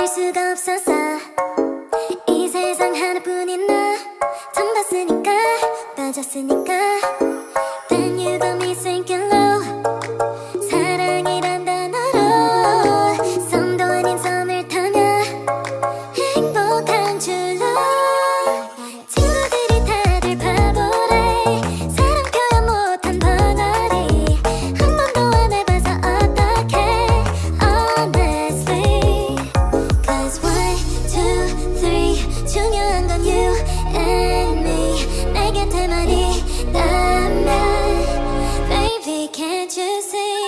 견딜 수가 없었어 이 세상 하나뿐인 나. 덤봤으니까 빠졌으니까. say